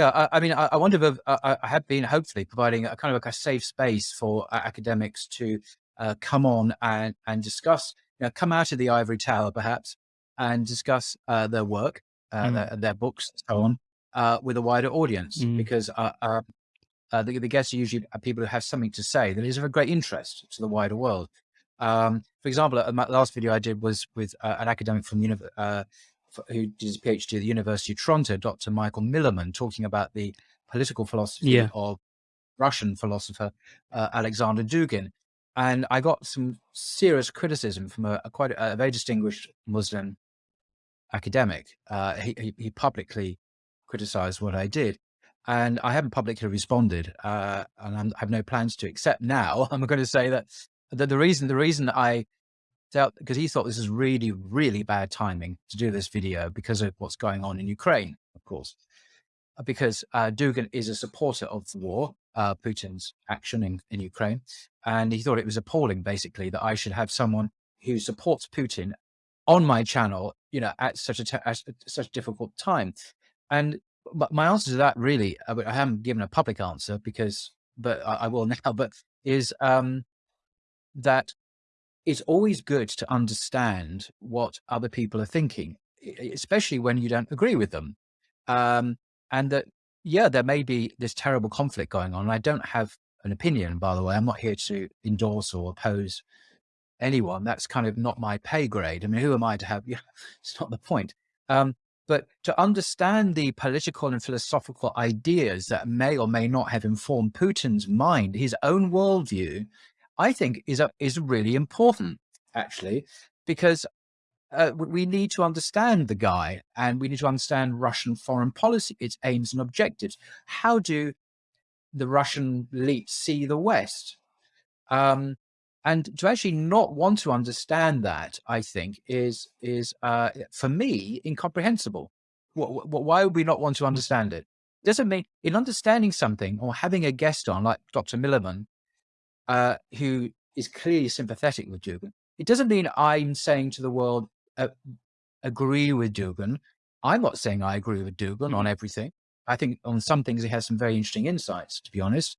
Yeah, I, I mean, I, I wonder if I, I, have been hopefully providing a kind of like a safe space for uh, academics to uh, come on and, and discuss, you know, come out of the ivory tower perhaps and discuss uh, their work, uh, mm. their, their, books, and so on, uh, with a wider audience. Mm. Because uh, uh, the, the, guests are usually people who have something to say that is of a great interest to the wider world. Um, for example, my last video I did was with an academic from the who did his PhD at the University of Toronto, Dr. Michael Millerman, talking about the political philosophy yeah. of Russian philosopher Alexander Dugin. And I got some serious criticism from a, a quite a, a, very distinguished Muslim academic. Uh, he, he, publicly criticized what I did. And I haven't publicly responded, uh, and I'm, i have no plans to. Except now, I'm going to say that the, the reason the reason I dealt because he thought this is really really bad timing to do this video because of what's going on in Ukraine, of course, uh, because uh, Dugin is a supporter of the war, uh, Putin's action in, in Ukraine, and he thought it was appalling, basically, that I should have someone who supports Putin on my channel, you know, at such a at such a difficult time. And but my answer to that, really, I haven't given a public answer because, but I, I will now. But is um, that it's always good to understand what other people are thinking, especially when you don't agree with them. Um, and that, yeah, there may be this terrible conflict going on. I don't have an opinion, by the way. I'm not here to endorse or oppose anyone. That's kind of not my pay grade. I mean, who am I to have? Yeah, it's not the point. Um, but to understand the political and philosophical ideas that may or may not have informed Putin's mind, his own worldview, I think is a, is really important, actually, because uh, we need to understand the guy and we need to understand Russian foreign policy, its aims and objectives. How do the Russian elite see the West? Um, and to actually not want to understand that, I think, is is uh, for me incomprehensible. Why would we not want to understand it? Doesn't mean in understanding something or having a guest on like Dr. Millerman, uh, who is clearly sympathetic with Dugin. It doesn't mean I'm saying to the world, uh, agree with Dugin. I'm not saying I agree with Dugin on mm-hmm. everything. I think on some things he has some very interesting insights, to be honest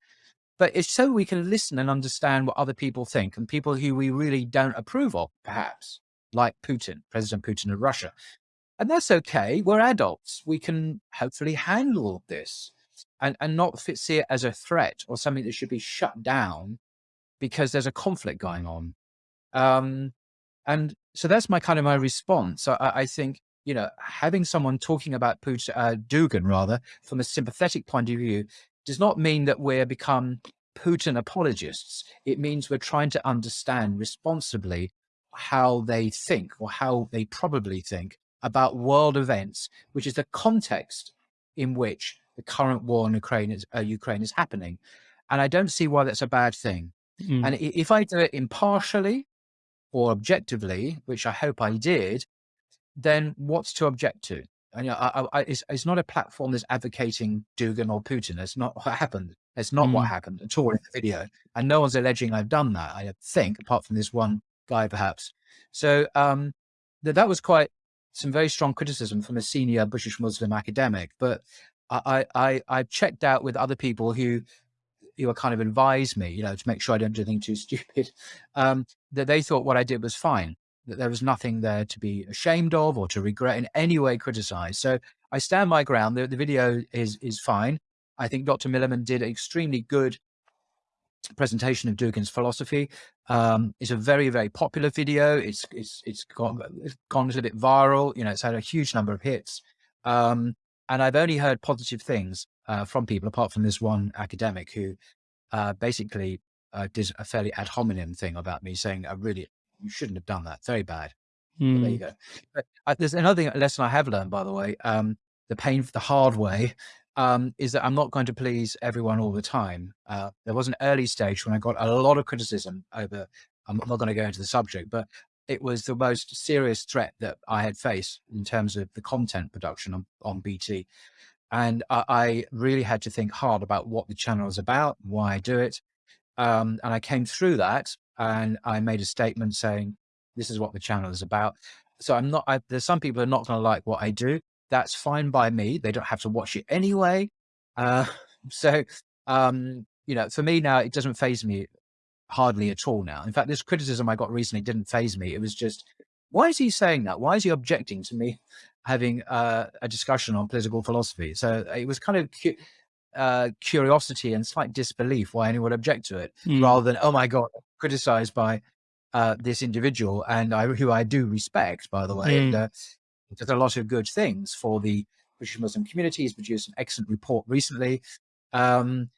but it's so we can listen and understand what other people think and people who we really don't approve of, perhaps, like Putin, President Putin of Russia. And that's okay. We're adults. We can hopefully handle this and, and not see it as a threat or something that should be shut down because there's a conflict going on. Um, and so that's my kind of my response. I, I think, you know, having someone talking about Putin, uh, Dugin rather, from a sympathetic point of view does not mean that we're become Putin apologists. It means we're trying to understand responsibly how they think or how they probably think about world events, which is the context in which the current war in Ukraine is, uh, Ukraine is happening. And I don't see why that's a bad thing. Mm. And if I do it impartially or objectively, which I hope I did, then what's to object to? And you know, I, I, it's, it's not a platform that's advocating Dugin or Putin. That's not what happened. That's not mm. what happened at all in the video. And no one's alleging I've done that, I think, apart from this one guy, perhaps. So um, that, that was quite some very strong criticism from a senior British Muslim academic. But I, I, I checked out with other people who who kind of advised me, you know, to make sure I don't do anything too stupid, um, that they thought what I did was fine that there was nothing there to be ashamed of or to regret in any way criticize. So I stand my ground. The, the video is is fine. I think Dr. Millerman did an extremely good presentation of Dugin's philosophy. Um, it's a very, very popular video. It's it's it's gone, it's gone a little bit viral. You know, it's had a huge number of hits. Um, and I've only heard positive things uh, from people, apart from this one academic who uh, basically uh, did a fairly ad hominem thing about me, saying I really you shouldn't have done that. Very bad. Mm. there you hmm. go. But, uh, there's another thing, lesson I have learned, by the way. Um, the pain, the hard way, um, is that I'm not going to please everyone all the time. Uh, there was an early stage when I got a lot of criticism over. I'm not going to go into the subject, but it was the most serious threat that I had faced in terms of the content production on, on BT. And I, I, really had to think hard about what the channel is about, why I do it. Um, and I came through that and I made a statement saying, this is what the channel is about. So I'm not, I, there's some people are not going to like what I do. That's fine by me. They don't have to watch it anyway. Uh, so, um, you know, for me now, it doesn't faze me hardly at all now. In fact, this criticism I got recently didn't faze me. It was just, why is he saying that? Why is he objecting to me having uh, a discussion on political philosophy? So it was kind of cu uh, curiosity and slight disbelief why anyone would object to it, Mm. rather than, oh my God, criticized by uh, this individual and I, who I do respect, by the way, and Mm. uh, does a lot of good things for the British Muslim community. He's produced an excellent report recently. Um,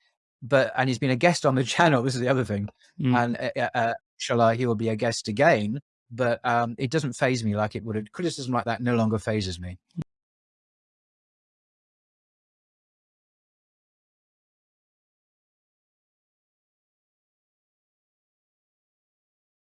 but, and he's been a guest on the channel. This is the other thing. Mm. And uh, uh, uh, inshallah, he will be a guest again. But um, it doesn't faze me like it would. Criticism like that no longer fazes me.